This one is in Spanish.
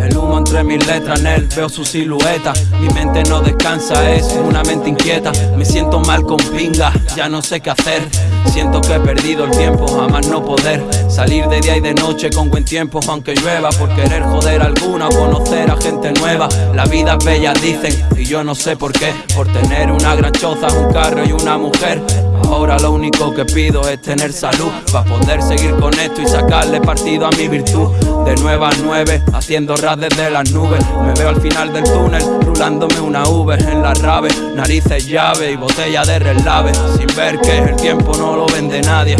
El humo entre mis letras, en él veo su silueta. Mi mente no descansa, es una mente inquieta. Me siento mal con pinga, ya no sé qué hacer. Siento que he perdido el tiempo, jamás no poder salir de día y de noche con buen tiempo, aunque llueva. Por querer joder alguna, conocer a gente nueva. La vida es bella, dicen, y yo no sé por qué. Por tener una gran choza, un carro y una mujer. Ahora lo único que pido es tener salud para poder seguir con esto y sacarle partido a mi virtud. De nueve a nueve, haciendo rap desde las nubes. Me veo al final del túnel, rulándome una Uber en la rave. Narices, llave y botella de relave. Sin ver que el tiempo no lo vende nadie.